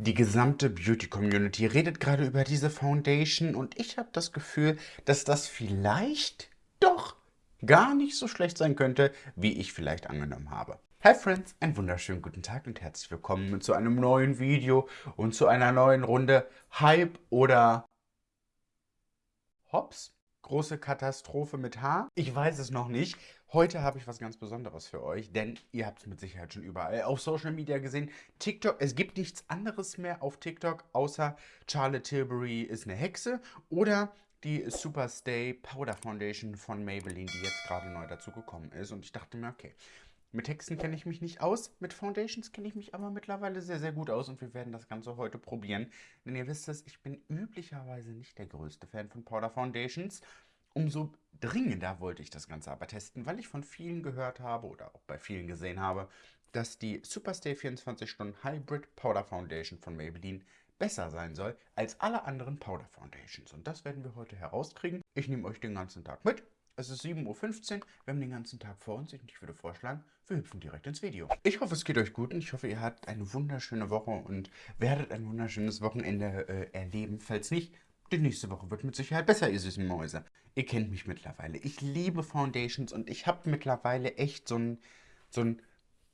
Die gesamte Beauty-Community redet gerade über diese Foundation und ich habe das Gefühl, dass das vielleicht doch gar nicht so schlecht sein könnte, wie ich vielleicht angenommen habe. Hi Friends, einen wunderschönen guten Tag und herzlich willkommen zu einem neuen Video und zu einer neuen Runde Hype oder Hops? Große Katastrophe mit H? Ich weiß es noch nicht. Heute habe ich was ganz Besonderes für euch, denn ihr habt es mit Sicherheit schon überall auf Social Media gesehen. TikTok, es gibt nichts anderes mehr auf TikTok, außer Charlotte Tilbury ist eine Hexe oder die Superstay Powder Foundation von Maybelline, die jetzt gerade neu dazu gekommen ist. Und ich dachte mir, okay, mit Texten kenne ich mich nicht aus, mit Foundations kenne ich mich aber mittlerweile sehr, sehr gut aus und wir werden das Ganze heute probieren. Denn ihr wisst es, ich bin üblicherweise nicht der größte Fan von Powder Foundations. Umso dringender wollte ich das Ganze aber testen, weil ich von vielen gehört habe oder auch bei vielen gesehen habe, dass die Superstay 24 Stunden Hybrid Powder Foundation von Maybelline besser sein soll als alle anderen Powder Foundations. Und das werden wir heute herauskriegen. Ich nehme euch den ganzen Tag mit es ist 7.15 Uhr, wir haben den ganzen Tag vor uns und ich würde vorschlagen, wir hüpfen direkt ins Video. Ich hoffe, es geht euch gut und ich hoffe, ihr habt eine wunderschöne Woche und werdet ein wunderschönes Wochenende äh, erleben. Falls nicht, die nächste Woche wird mit Sicherheit besser, ihr süßen Mäuse. Ihr kennt mich mittlerweile. Ich liebe Foundations und ich habe mittlerweile echt so, ein, so ein,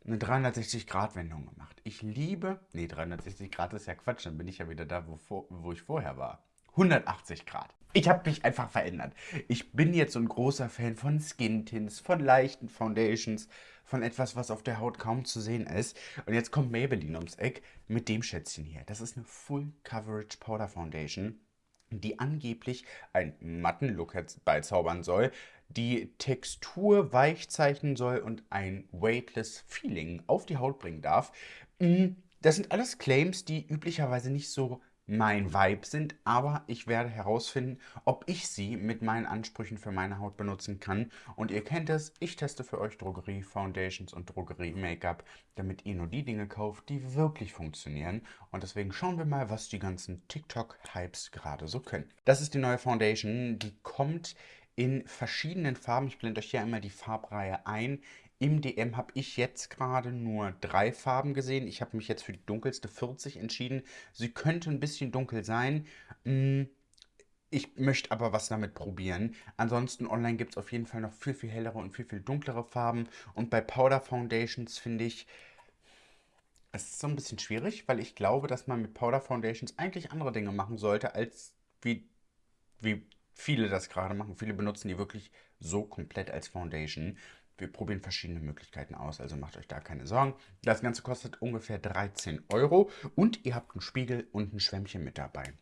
eine 360-Grad-Wendung gemacht. Ich liebe, nee, 360 Grad ist ja Quatsch, dann bin ich ja wieder da, wo, wo ich vorher war. 180 Grad. Ich habe mich einfach verändert. Ich bin jetzt so ein großer Fan von Skin-Tints, von leichten Foundations, von etwas, was auf der Haut kaum zu sehen ist. Und jetzt kommt Maybelline ums Eck mit dem Schätzchen hier. Das ist eine Full Coverage Powder Foundation, die angeblich einen matten Look herbeizaubern soll, die Textur weich zeichnen soll und ein weightless Feeling auf die Haut bringen darf. Mm, das sind alles Claims, die üblicherweise nicht so mein Vibe sind, aber ich werde herausfinden, ob ich sie mit meinen Ansprüchen für meine Haut benutzen kann. Und ihr kennt es, ich teste für euch Drogerie Foundations und Drogerie Make-up, damit ihr nur die Dinge kauft, die wirklich funktionieren. Und deswegen schauen wir mal, was die ganzen TikTok-Hypes gerade so können. Das ist die neue Foundation, die kommt in verschiedenen Farben. Ich blende euch hier einmal die Farbreihe ein. Im DM habe ich jetzt gerade nur drei Farben gesehen. Ich habe mich jetzt für die dunkelste 40 entschieden. Sie könnte ein bisschen dunkel sein. Hm, ich möchte aber was damit probieren. Ansonsten online gibt es auf jeden Fall noch viel, viel hellere und viel, viel dunklere Farben. Und bei Powder Foundations finde ich, es ist so ein bisschen schwierig, weil ich glaube, dass man mit Powder Foundations eigentlich andere Dinge machen sollte, als wie, wie viele das gerade machen. Viele benutzen die wirklich so komplett als Foundation. Wir probieren verschiedene Möglichkeiten aus, also macht euch da keine Sorgen. Das Ganze kostet ungefähr 13 Euro und ihr habt einen Spiegel und ein Schwämmchen mit dabei.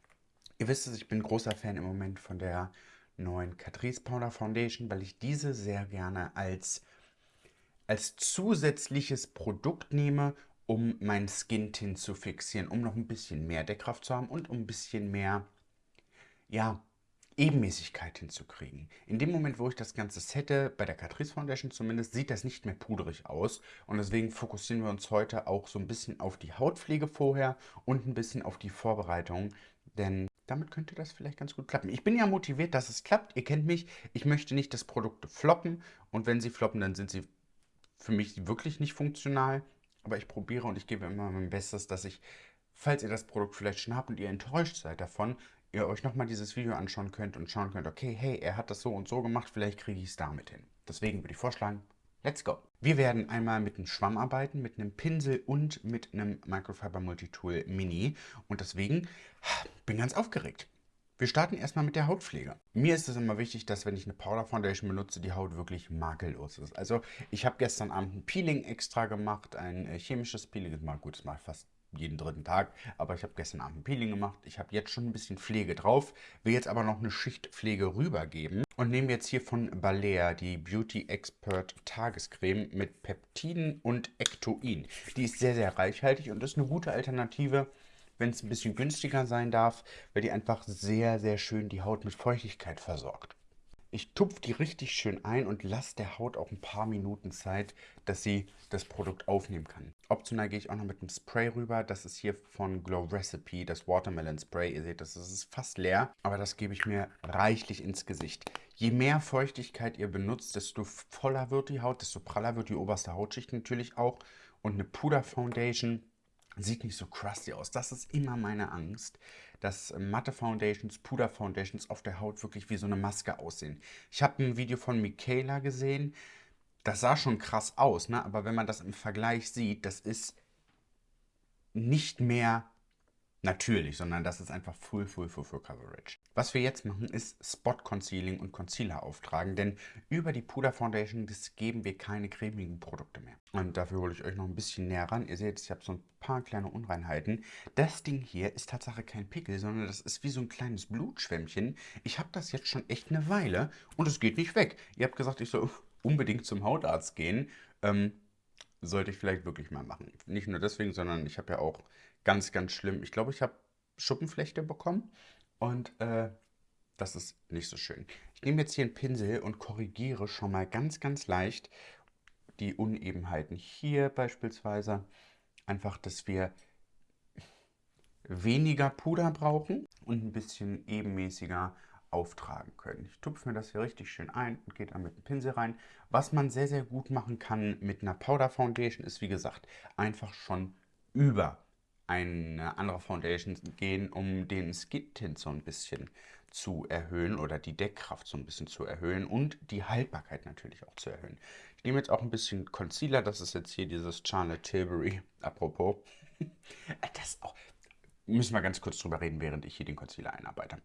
Ihr wisst es, ich bin großer Fan im Moment von der neuen Catrice Powder Foundation, weil ich diese sehr gerne als, als zusätzliches Produkt nehme, um mein Skin Tint zu fixieren, um noch ein bisschen mehr Deckkraft zu haben und um ein bisschen mehr, ja, Ebenmäßigkeit hinzukriegen. In dem Moment, wo ich das Ganze sette, bei der Catrice Foundation zumindest, sieht das nicht mehr pudrig aus. Und deswegen fokussieren wir uns heute auch so ein bisschen auf die Hautpflege vorher und ein bisschen auf die Vorbereitung. Denn damit könnte das vielleicht ganz gut klappen. Ich bin ja motiviert, dass es klappt. Ihr kennt mich. Ich möchte nicht, dass Produkte floppen. Und wenn sie floppen, dann sind sie für mich wirklich nicht funktional. Aber ich probiere und ich gebe immer mein Bestes, dass ich, falls ihr das Produkt vielleicht schon habt und ihr enttäuscht seid davon, ihr euch nochmal dieses Video anschauen könnt und schauen könnt, okay, hey, er hat das so und so gemacht, vielleicht kriege ich es damit hin. Deswegen würde ich vorschlagen, let's go. Wir werden einmal mit einem Schwamm arbeiten, mit einem Pinsel und mit einem Microfiber Multitool Mini. Und deswegen bin ganz aufgeregt. Wir starten erstmal mit der Hautpflege. Mir ist es immer wichtig, dass wenn ich eine Powder Foundation benutze, die Haut wirklich makellos ist. Also ich habe gestern Abend ein Peeling extra gemacht, ein äh, chemisches Peeling. Mal gut, das ich fast jeden dritten Tag. Aber ich habe gestern Abend ein Peeling gemacht. Ich habe jetzt schon ein bisschen Pflege drauf. Will jetzt aber noch eine Schicht Pflege rübergeben. Und nehme jetzt hier von Balea die Beauty Expert Tagescreme mit Peptiden und Ectoin. Die ist sehr, sehr reichhaltig und ist eine gute Alternative, wenn es ein bisschen günstiger sein darf, weil die einfach sehr, sehr schön die Haut mit Feuchtigkeit versorgt. Ich tupfe die richtig schön ein und lasse der Haut auch ein paar Minuten Zeit, dass sie das Produkt aufnehmen kann. Optional gehe ich auch noch mit einem Spray rüber. Das ist hier von Glow Recipe, das Watermelon Spray. Ihr seht, das ist fast leer, aber das gebe ich mir reichlich ins Gesicht. Je mehr Feuchtigkeit ihr benutzt, desto voller wird die Haut, desto praller wird die oberste Hautschicht natürlich auch. Und eine Puder Foundation sieht nicht so crusty aus. Das ist immer meine Angst, dass Matte Foundations, Puder Foundations auf der Haut wirklich wie so eine Maske aussehen. Ich habe ein Video von Michaela gesehen, das sah schon krass aus, ne? aber wenn man das im Vergleich sieht, das ist nicht mehr natürlich, sondern das ist einfach Full, Full, Full, Full Coverage. Was wir jetzt machen, ist Spot Concealing und Concealer auftragen, denn über die Puder Foundation geben wir keine cremigen Produkte mehr. Und dafür hole ich euch noch ein bisschen näher ran. Ihr seht, ich habe so ein paar kleine Unreinheiten. Das Ding hier ist tatsächlich kein Pickel, sondern das ist wie so ein kleines Blutschwämmchen. Ich habe das jetzt schon echt eine Weile und es geht nicht weg. Ihr habt gesagt, ich soll unbedingt zum Hautarzt gehen. Ähm, sollte ich vielleicht wirklich mal machen. Nicht nur deswegen, sondern ich habe ja auch ganz, ganz schlimm, ich glaube, ich habe Schuppenflechte bekommen und äh, das ist nicht so schön. Ich nehme jetzt hier einen Pinsel und korrigiere schon mal ganz, ganz leicht die Unebenheiten hier beispielsweise. Einfach, dass wir weniger Puder brauchen und ein bisschen ebenmäßiger auftragen können. Ich tupfe mir das hier richtig schön ein und gehe dann mit dem Pinsel rein. Was man sehr, sehr gut machen kann mit einer Powder Foundation ist, wie gesagt, einfach schon über eine andere Foundation gehen, um den Skin Tint so ein bisschen zu erhöhen oder die Deckkraft so ein bisschen zu erhöhen und die Haltbarkeit natürlich auch zu erhöhen. Ich nehme jetzt auch ein bisschen Concealer, das ist jetzt hier dieses Charlotte Tilbury, apropos. Das auch, müssen wir ganz kurz drüber reden, während ich hier den Concealer einarbeite.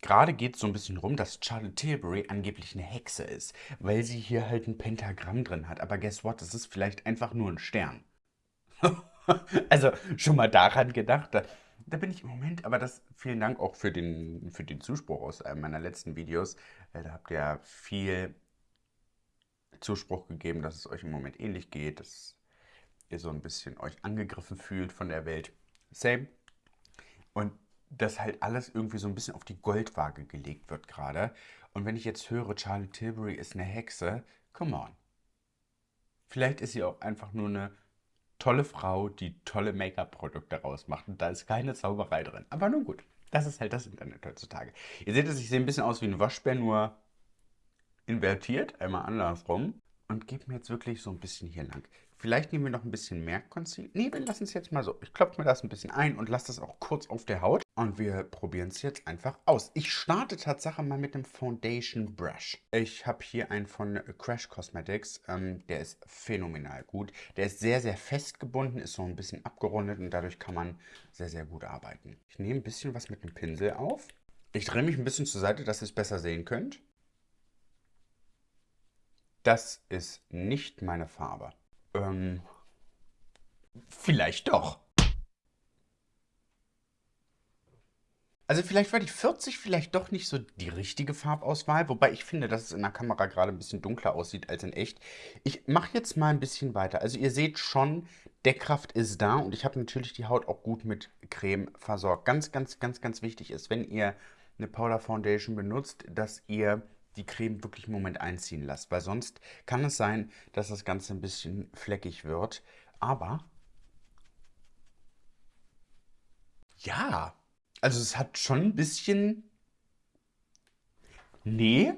Gerade geht es so ein bisschen rum, dass Charlotte Tilbury angeblich eine Hexe ist, weil sie hier halt ein Pentagramm drin hat. Aber guess what? Das ist vielleicht einfach nur ein Stern. also schon mal daran gedacht. Da, da, bin ich im Moment, aber das vielen Dank auch für den, für den Zuspruch aus einem meiner letzten Videos. Äh, da habt ihr ja viel Zuspruch gegeben, dass es euch im Moment ähnlich geht, dass ihr so ein bisschen euch angegriffen fühlt von der Welt. Same. Und dass halt alles irgendwie so ein bisschen auf die Goldwaage gelegt wird gerade. Und wenn ich jetzt höre, Charlie Tilbury ist eine Hexe, come on. Vielleicht ist sie auch einfach nur eine tolle Frau, die tolle Make-up-Produkte rausmacht. Und da ist keine Zauberei drin. Aber nun gut, das ist halt das Internet heutzutage. Ihr seht es, ich sehe ein bisschen aus wie ein Waschbär, nur invertiert, einmal andersrum. Und gebe mir jetzt wirklich so ein bisschen hier lang. Vielleicht nehmen wir noch ein bisschen mehr Concealer. Nee, wir lassen es jetzt mal so. Ich klopfe mir das ein bisschen ein und lasse das auch kurz auf der Haut. Und wir probieren es jetzt einfach aus. Ich starte tatsächlich mal mit dem Foundation Brush. Ich habe hier einen von Crash Cosmetics. Ähm, der ist phänomenal gut. Der ist sehr, sehr festgebunden, ist so ein bisschen abgerundet und dadurch kann man sehr, sehr gut arbeiten. Ich nehme ein bisschen was mit dem Pinsel auf. Ich drehe mich ein bisschen zur Seite, dass ihr es besser sehen könnt. Das ist nicht meine Farbe. Ähm, vielleicht doch. Also vielleicht war die 40 vielleicht doch nicht so die richtige Farbauswahl, wobei ich finde, dass es in der Kamera gerade ein bisschen dunkler aussieht als in echt. Ich mache jetzt mal ein bisschen weiter. Also ihr seht schon, Deckkraft ist da und ich habe natürlich die Haut auch gut mit Creme versorgt. Ganz, ganz, ganz, ganz wichtig ist, wenn ihr eine Powder Foundation benutzt, dass ihr die Creme wirklich einen Moment einziehen lasst, weil sonst kann es sein, dass das Ganze ein bisschen fleckig wird. Aber ja, also es hat schon ein bisschen... Nee,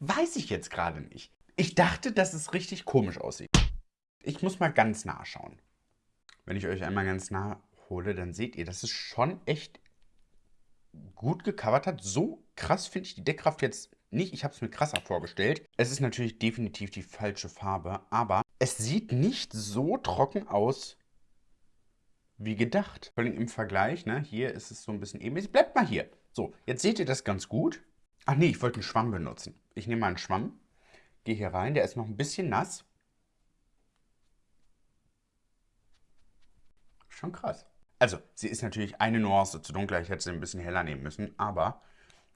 weiß ich jetzt gerade nicht. Ich dachte, dass es richtig komisch aussieht. Ich muss mal ganz nah schauen. Wenn ich euch einmal ganz nah hole, dann seht ihr, dass es schon echt gut gecovert hat. So krass finde ich die Deckkraft jetzt nicht. Ich habe es mir krasser vorgestellt. Es ist natürlich definitiv die falsche Farbe, aber es sieht nicht so trocken aus wie gedacht. Vor allem im Vergleich, ne? hier ist es so ein bisschen ähnlich. Bleibt mal hier. So, jetzt seht ihr das ganz gut. Ach nee, ich wollte einen Schwamm benutzen. Ich nehme mal einen Schwamm, gehe hier rein, der ist noch ein bisschen nass. Schon krass. Also, sie ist natürlich eine Nuance zu dunkler. Ich hätte sie ein bisschen heller nehmen müssen, aber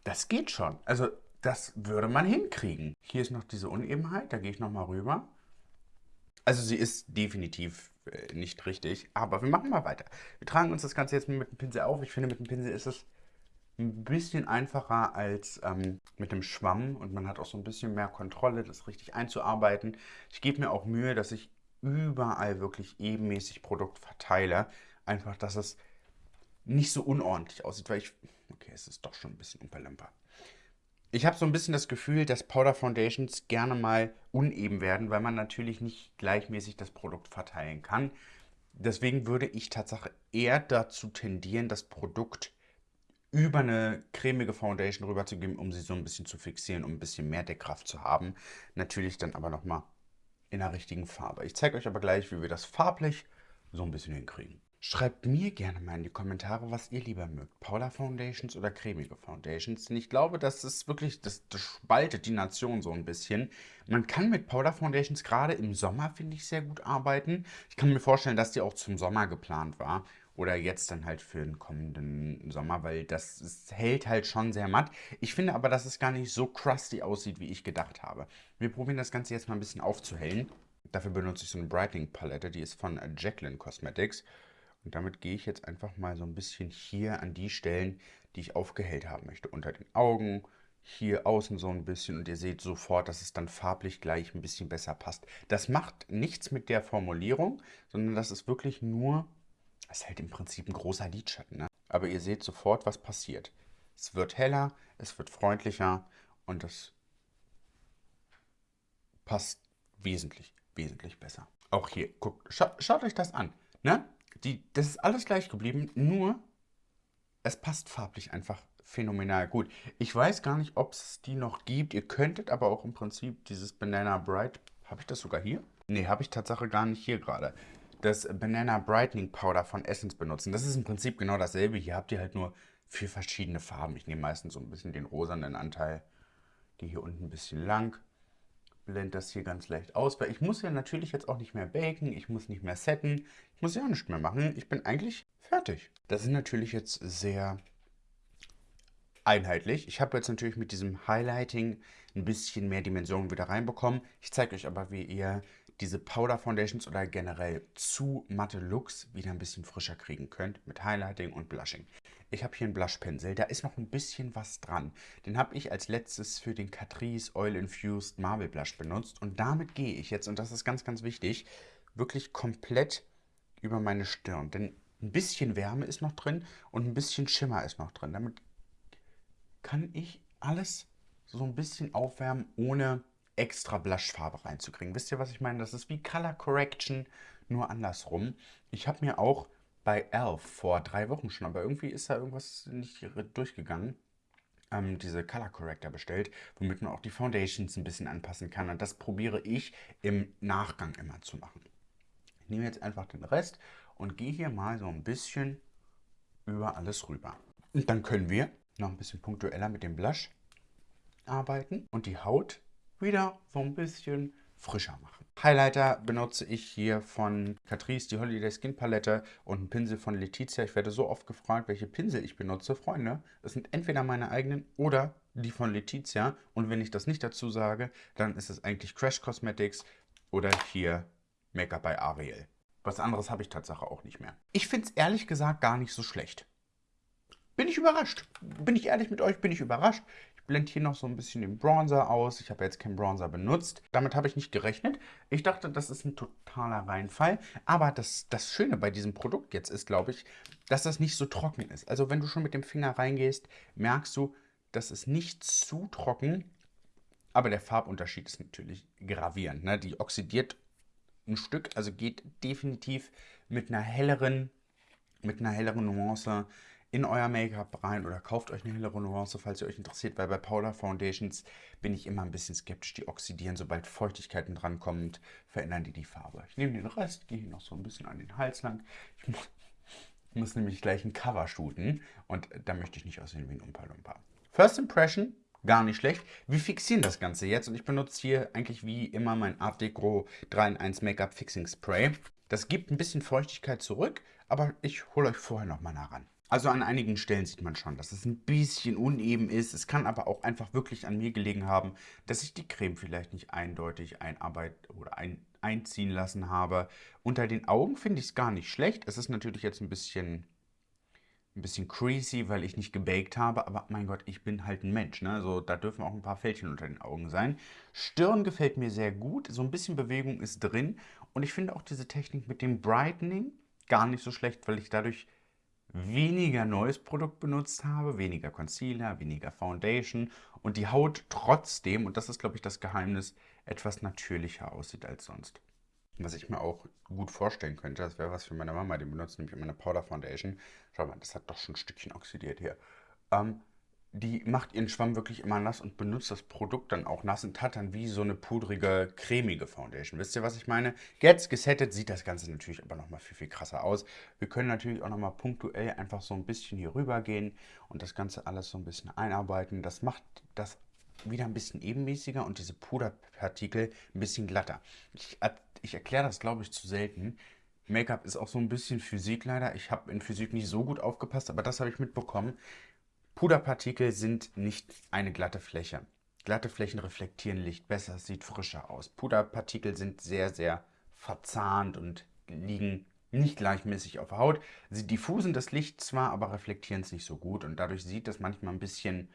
das geht schon. Also, das würde man hinkriegen. Hier ist noch diese Unebenheit, da gehe ich nochmal rüber. Also sie ist definitiv äh, nicht richtig, aber wir machen mal weiter. Wir tragen uns das Ganze jetzt mit dem Pinsel auf. Ich finde, mit dem Pinsel ist es ein bisschen einfacher als ähm, mit dem Schwamm und man hat auch so ein bisschen mehr Kontrolle, das richtig einzuarbeiten. Ich gebe mir auch Mühe, dass ich überall wirklich ebenmäßig Produkt verteile. Einfach, dass es nicht so unordentlich aussieht, weil ich... Okay, es ist doch schon ein bisschen unperlemper. Ich habe so ein bisschen das Gefühl, dass Powder Foundations gerne mal uneben werden, weil man natürlich nicht gleichmäßig das Produkt verteilen kann. Deswegen würde ich tatsächlich eher dazu tendieren, das Produkt über eine cremige Foundation rüberzugeben, um sie so ein bisschen zu fixieren, um ein bisschen mehr Deckkraft zu haben. Natürlich dann aber nochmal in der richtigen Farbe. Ich zeige euch aber gleich, wie wir das farblich so ein bisschen hinkriegen. Schreibt mir gerne mal in die Kommentare, was ihr lieber mögt. Powder Foundations oder cremige Foundations. Denn ich glaube, das ist wirklich, das, das spaltet die Nation so ein bisschen. Man kann mit Powder Foundations gerade im Sommer, finde ich, sehr gut arbeiten. Ich kann mir vorstellen, dass die auch zum Sommer geplant war. Oder jetzt dann halt für den kommenden Sommer, weil das ist, hält halt schon sehr matt. Ich finde aber, dass es gar nicht so crusty aussieht, wie ich gedacht habe. Wir probieren das Ganze jetzt mal ein bisschen aufzuhellen. Dafür benutze ich so eine Brightening Palette, die ist von Jacqueline Cosmetics. Und damit gehe ich jetzt einfach mal so ein bisschen hier an die Stellen, die ich aufgehellt haben möchte. Unter den Augen, hier außen so ein bisschen und ihr seht sofort, dass es dann farblich gleich ein bisschen besser passt. Das macht nichts mit der Formulierung, sondern das ist wirklich nur, es ist halt im Prinzip ein großer Lidschatten. Ne? Aber ihr seht sofort, was passiert. Es wird heller, es wird freundlicher und das passt wesentlich, wesentlich besser. Auch hier, guckt, scha schaut euch das an. Ne? Die, das ist alles gleich geblieben, nur es passt farblich einfach phänomenal gut. Ich weiß gar nicht, ob es die noch gibt. Ihr könntet aber auch im Prinzip dieses Banana Bright, habe ich das sogar hier? Ne, habe ich tatsächlich gar nicht hier gerade. Das Banana Brightening Powder von Essence benutzen. Das ist im Prinzip genau dasselbe. Hier habt ihr halt nur vier verschiedene Farben. Ich nehme meistens so ein bisschen den rosanen Anteil. Die hier unten ein bisschen lang blende das hier ganz leicht aus, weil ich muss ja natürlich jetzt auch nicht mehr baken, ich muss nicht mehr setten, ich muss ja auch nichts mehr machen. Ich bin eigentlich fertig. Das ist natürlich jetzt sehr einheitlich. Ich habe jetzt natürlich mit diesem Highlighting ein bisschen mehr Dimensionen wieder reinbekommen. Ich zeige euch aber, wie ihr diese Powder Foundations oder generell zu matte Looks wieder ein bisschen frischer kriegen könnt mit Highlighting und Blushing. Ich habe hier einen Blushpinsel, da ist noch ein bisschen was dran. Den habe ich als letztes für den Catrice Oil Infused Marble Blush benutzt und damit gehe ich jetzt, und das ist ganz, ganz wichtig, wirklich komplett über meine Stirn. Denn ein bisschen Wärme ist noch drin und ein bisschen Schimmer ist noch drin. Damit kann ich alles so ein bisschen aufwärmen, ohne extra Blushfarbe reinzukriegen. Wisst ihr, was ich meine? Das ist wie Color Correction, nur andersrum. Ich habe mir auch bei Elf vor drei Wochen schon, aber irgendwie ist da irgendwas nicht durchgegangen, ähm, diese Color Corrector bestellt, womit man auch die Foundations ein bisschen anpassen kann. Und das probiere ich im Nachgang immer zu machen. Ich nehme jetzt einfach den Rest und gehe hier mal so ein bisschen über alles rüber. Und dann können wir noch ein bisschen punktueller mit dem Blush arbeiten und die Haut wieder so ein bisschen frischer machen. Highlighter benutze ich hier von Catrice, die Holiday Skin Palette und einen Pinsel von Letizia. Ich werde so oft gefragt, welche Pinsel ich benutze. Freunde, es sind entweder meine eigenen oder die von Letizia. Und wenn ich das nicht dazu sage, dann ist es eigentlich Crash Cosmetics oder hier Make-up bei Ariel. Was anderes habe ich tatsächlich auch nicht mehr. Ich finde es ehrlich gesagt gar nicht so schlecht. Bin ich überrascht. Bin ich ehrlich mit euch, bin ich überrascht blende hier noch so ein bisschen den Bronzer aus. Ich habe jetzt keinen Bronzer benutzt. Damit habe ich nicht gerechnet. Ich dachte, das ist ein totaler Reinfall. Aber das, das Schöne bei diesem Produkt jetzt ist, glaube ich, dass das nicht so trocken ist. Also wenn du schon mit dem Finger reingehst, merkst du, dass es nicht zu trocken aber der Farbunterschied ist natürlich gravierend. Ne? Die oxidiert ein Stück, also geht definitiv mit einer helleren, mit einer helleren Nuance in euer Make-up rein oder kauft euch eine Nuance, falls ihr euch interessiert, weil bei Powder Foundations bin ich immer ein bisschen skeptisch. Die oxidieren, sobald Feuchtigkeiten drankommt, verändern die die Farbe. Ich nehme den Rest, gehe hier noch so ein bisschen an den Hals lang. Ich muss, muss nämlich gleich ein Cover shooten und da möchte ich nicht aussehen wie ein Umpa-Lumpa. First Impression, gar nicht schlecht. Wir fixieren das Ganze jetzt und ich benutze hier eigentlich wie immer mein Art Deco 3 in 1 Make-up Fixing Spray. Das gibt ein bisschen Feuchtigkeit zurück, aber ich hole euch vorher noch mal nah ran. Also an einigen Stellen sieht man schon, dass es ein bisschen uneben ist. Es kann aber auch einfach wirklich an mir gelegen haben, dass ich die Creme vielleicht nicht eindeutig einarbeit oder ein, einziehen lassen habe. Unter den Augen finde ich es gar nicht schlecht. Es ist natürlich jetzt ein bisschen, ein bisschen creasy, weil ich nicht gebaked habe. Aber mein Gott, ich bin halt ein Mensch. Ne? Also da dürfen auch ein paar Fältchen unter den Augen sein. Stirn gefällt mir sehr gut. So ein bisschen Bewegung ist drin. Und ich finde auch diese Technik mit dem Brightening gar nicht so schlecht, weil ich dadurch weniger neues Produkt benutzt habe, weniger Concealer, weniger Foundation und die Haut trotzdem, und das ist glaube ich das Geheimnis, etwas natürlicher aussieht als sonst. Was ich mir auch gut vorstellen könnte, das wäre was für meine Mama, die benutzt nämlich immer eine Powder Foundation. Schau mal, das hat doch schon ein Stückchen oxidiert hier. Ähm, die macht ihren Schwamm wirklich immer nass und benutzt das Produkt dann auch nass und hat dann wie so eine pudrige, cremige Foundation. Wisst ihr, was ich meine? Jetzt gesettet sieht das Ganze natürlich aber nochmal viel, viel krasser aus. Wir können natürlich auch nochmal punktuell einfach so ein bisschen hier rüber gehen und das Ganze alles so ein bisschen einarbeiten. Das macht das wieder ein bisschen ebenmäßiger und diese Puderpartikel ein bisschen glatter. Ich, ich erkläre das, glaube ich, zu selten. Make-up ist auch so ein bisschen Physik leider. Ich habe in Physik nicht so gut aufgepasst, aber das habe ich mitbekommen. Puderpartikel sind nicht eine glatte Fläche. Glatte Flächen reflektieren Licht besser, es sieht frischer aus. Puderpartikel sind sehr, sehr verzahnt und liegen nicht gleichmäßig auf der Haut. Sie diffusen das Licht zwar, aber reflektieren es nicht so gut und dadurch sieht das manchmal ein bisschen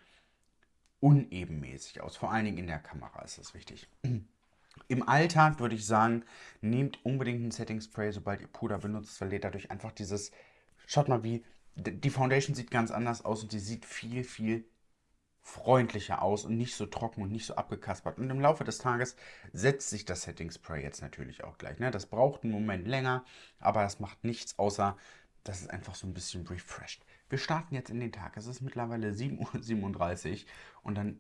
unebenmäßig aus. Vor allen Dingen in der Kamera ist das wichtig. Im Alltag würde ich sagen, nehmt unbedingt ein Setting Spray, sobald ihr Puder benutzt, weil ihr dadurch einfach dieses, schaut mal wie, die Foundation sieht ganz anders aus und sie sieht viel, viel freundlicher aus und nicht so trocken und nicht so abgekaspert. Und im Laufe des Tages setzt sich das Setting Spray jetzt natürlich auch gleich. Ne? Das braucht einen Moment länger, aber das macht nichts, außer dass es einfach so ein bisschen refreshed. Wir starten jetzt in den Tag. Es ist mittlerweile 7.37 Uhr und dann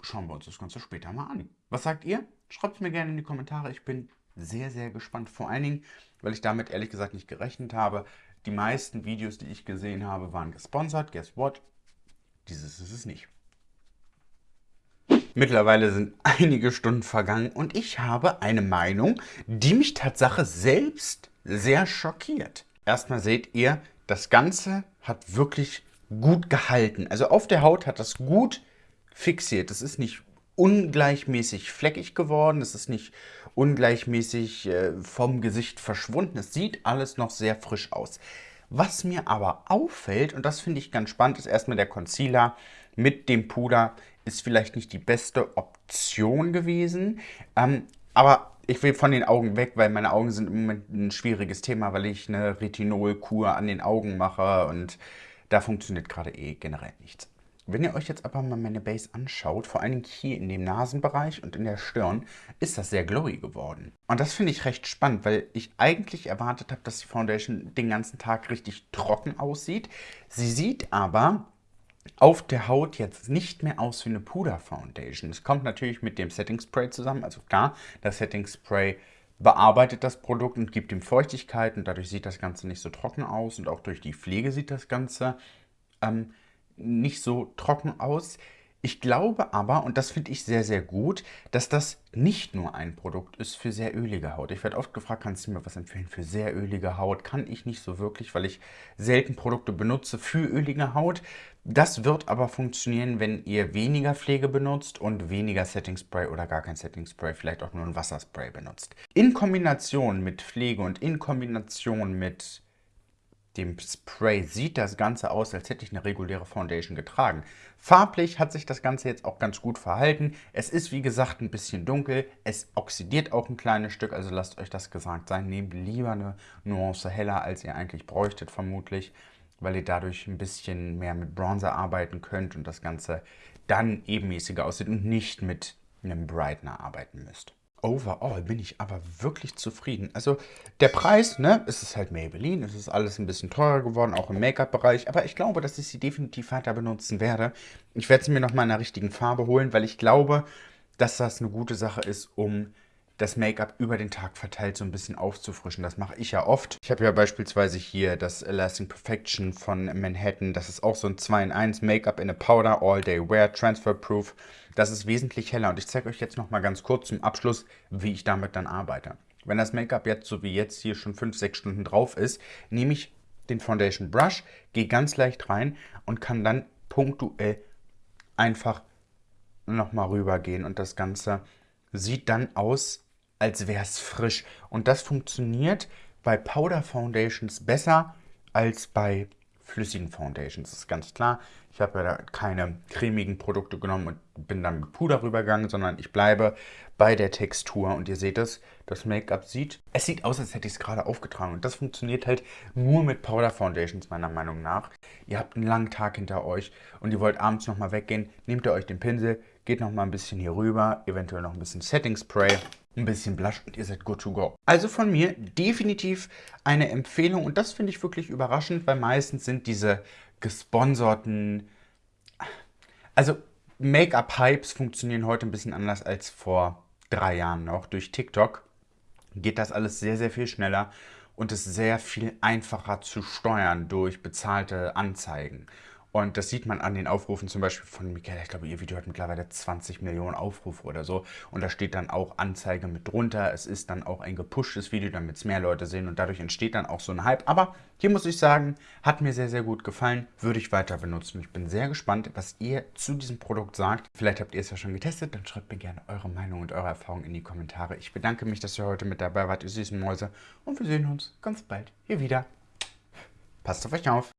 schauen wir uns das Ganze später mal an. Was sagt ihr? Schreibt es mir gerne in die Kommentare. Ich bin sehr, sehr gespannt. Vor allen Dingen, weil ich damit ehrlich gesagt nicht gerechnet habe. Die meisten Videos, die ich gesehen habe, waren gesponsert. Guess what? Dieses ist es nicht. Mittlerweile sind einige Stunden vergangen und ich habe eine Meinung, die mich Tatsache selbst sehr schockiert. Erstmal seht ihr, das Ganze hat wirklich gut gehalten. Also auf der Haut hat das gut fixiert. Es ist nicht ungleichmäßig fleckig geworden, es ist nicht ungleichmäßig äh, vom Gesicht verschwunden. Es sieht alles noch sehr frisch aus. Was mir aber auffällt, und das finde ich ganz spannend, ist erstmal der Concealer mit dem Puder ist vielleicht nicht die beste Option gewesen. Ähm, aber ich will von den Augen weg, weil meine Augen sind im Moment ein schwieriges Thema, weil ich eine Retinolkur an den Augen mache und da funktioniert gerade eh generell nichts. Wenn ihr euch jetzt aber mal meine Base anschaut, vor allem hier in dem Nasenbereich und in der Stirn, ist das sehr glowy geworden. Und das finde ich recht spannend, weil ich eigentlich erwartet habe, dass die Foundation den ganzen Tag richtig trocken aussieht. Sie sieht aber auf der Haut jetzt nicht mehr aus wie eine Puder-Foundation. Es kommt natürlich mit dem Setting Spray zusammen. Also klar, das Setting Spray bearbeitet das Produkt und gibt ihm Feuchtigkeit und dadurch sieht das Ganze nicht so trocken aus und auch durch die Pflege sieht das Ganze ähm, nicht so trocken aus. Ich glaube aber, und das finde ich sehr, sehr gut, dass das nicht nur ein Produkt ist für sehr ölige Haut. Ich werde oft gefragt, kannst du mir was empfehlen für sehr ölige Haut? Kann ich nicht so wirklich, weil ich selten Produkte benutze für ölige Haut. Das wird aber funktionieren, wenn ihr weniger Pflege benutzt und weniger Setting Spray oder gar kein Setting Spray, vielleicht auch nur ein Wasserspray benutzt. In Kombination mit Pflege und in Kombination mit dem Spray sieht das Ganze aus, als hätte ich eine reguläre Foundation getragen. Farblich hat sich das Ganze jetzt auch ganz gut verhalten. Es ist wie gesagt ein bisschen dunkel, es oxidiert auch ein kleines Stück, also lasst euch das gesagt sein. Nehmt lieber eine Nuance heller, als ihr eigentlich bräuchtet vermutlich, weil ihr dadurch ein bisschen mehr mit Bronzer arbeiten könnt und das Ganze dann ebenmäßiger aussieht und nicht mit einem Brightener arbeiten müsst. Overall bin ich aber wirklich zufrieden. Also der Preis, ne, es ist halt Maybelline, es ist alles ein bisschen teurer geworden, auch im Make-up-Bereich. Aber ich glaube, dass ich sie definitiv weiter benutzen werde. Ich werde sie mir noch mal in einer richtigen Farbe holen, weil ich glaube, dass das eine gute Sache ist, um das Make-up über den Tag verteilt so ein bisschen aufzufrischen. Das mache ich ja oft. Ich habe ja beispielsweise hier das Lasting Perfection von Manhattan. Das ist auch so ein 2 in 1 Make-up in a Powder All Day Wear Transfer Proof. Das ist wesentlich heller und ich zeige euch jetzt noch mal ganz kurz zum Abschluss, wie ich damit dann arbeite. Wenn das Make-up jetzt so wie jetzt hier schon 5-6 Stunden drauf ist, nehme ich den Foundation Brush, gehe ganz leicht rein und kann dann punktuell einfach nochmal rübergehen und das Ganze sieht dann aus als wäre es frisch. Und das funktioniert bei Powder Foundations besser als bei flüssigen Foundations. Das ist ganz klar. Ich habe ja da keine cremigen Produkte genommen und bin dann mit Puder rübergegangen, sondern ich bleibe bei der Textur. Und ihr seht es, das Make-up sieht, es sieht aus, als hätte ich es gerade aufgetragen. Und das funktioniert halt nur mit Powder Foundations, meiner Meinung nach. Ihr habt einen langen Tag hinter euch und ihr wollt abends nochmal weggehen. Nehmt ihr euch den Pinsel, geht nochmal ein bisschen hier rüber, eventuell noch ein bisschen Setting Spray ein bisschen Blush und ihr seid good to go. Also von mir definitiv eine Empfehlung und das finde ich wirklich überraschend, weil meistens sind diese gesponserten, also Make-up-Hypes funktionieren heute ein bisschen anders als vor drei Jahren noch. Durch TikTok geht das alles sehr, sehr viel schneller und ist sehr viel einfacher zu steuern durch bezahlte Anzeigen. Und das sieht man an den Aufrufen zum Beispiel von Michaela. Ich glaube, ihr Video hat mittlerweile 20 Millionen Aufrufe oder so. Und da steht dann auch Anzeige mit drunter. Es ist dann auch ein gepushtes Video, damit es mehr Leute sehen. Und dadurch entsteht dann auch so ein Hype. Aber hier muss ich sagen, hat mir sehr, sehr gut gefallen. Würde ich weiter benutzen. Ich bin sehr gespannt, was ihr zu diesem Produkt sagt. Vielleicht habt ihr es ja schon getestet. Dann schreibt mir gerne eure Meinung und eure Erfahrungen in die Kommentare. Ich bedanke mich, dass ihr heute mit dabei wart, ihr süßen Mäuse. Und wir sehen uns ganz bald hier wieder. Passt auf euch auf.